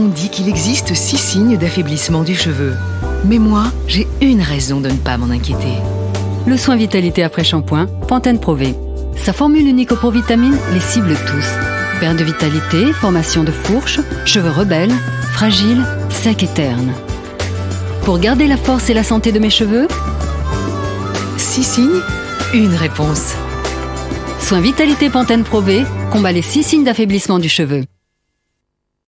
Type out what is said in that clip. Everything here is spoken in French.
On dit qu'il existe six signes d'affaiblissement du cheveu. Mais moi, j'ai une raison de ne pas m'en inquiéter. Le soin vitalité après shampoing, Pantene Pro V. Sa formule unique aux provitamines les cible tous. Perte de vitalité, formation de fourches, cheveux rebelles, fragiles, secs et ternes. Pour garder la force et la santé de mes cheveux, Six signes, une réponse. Soin vitalité Pantene Pro V combat les six signes d'affaiblissement du cheveu.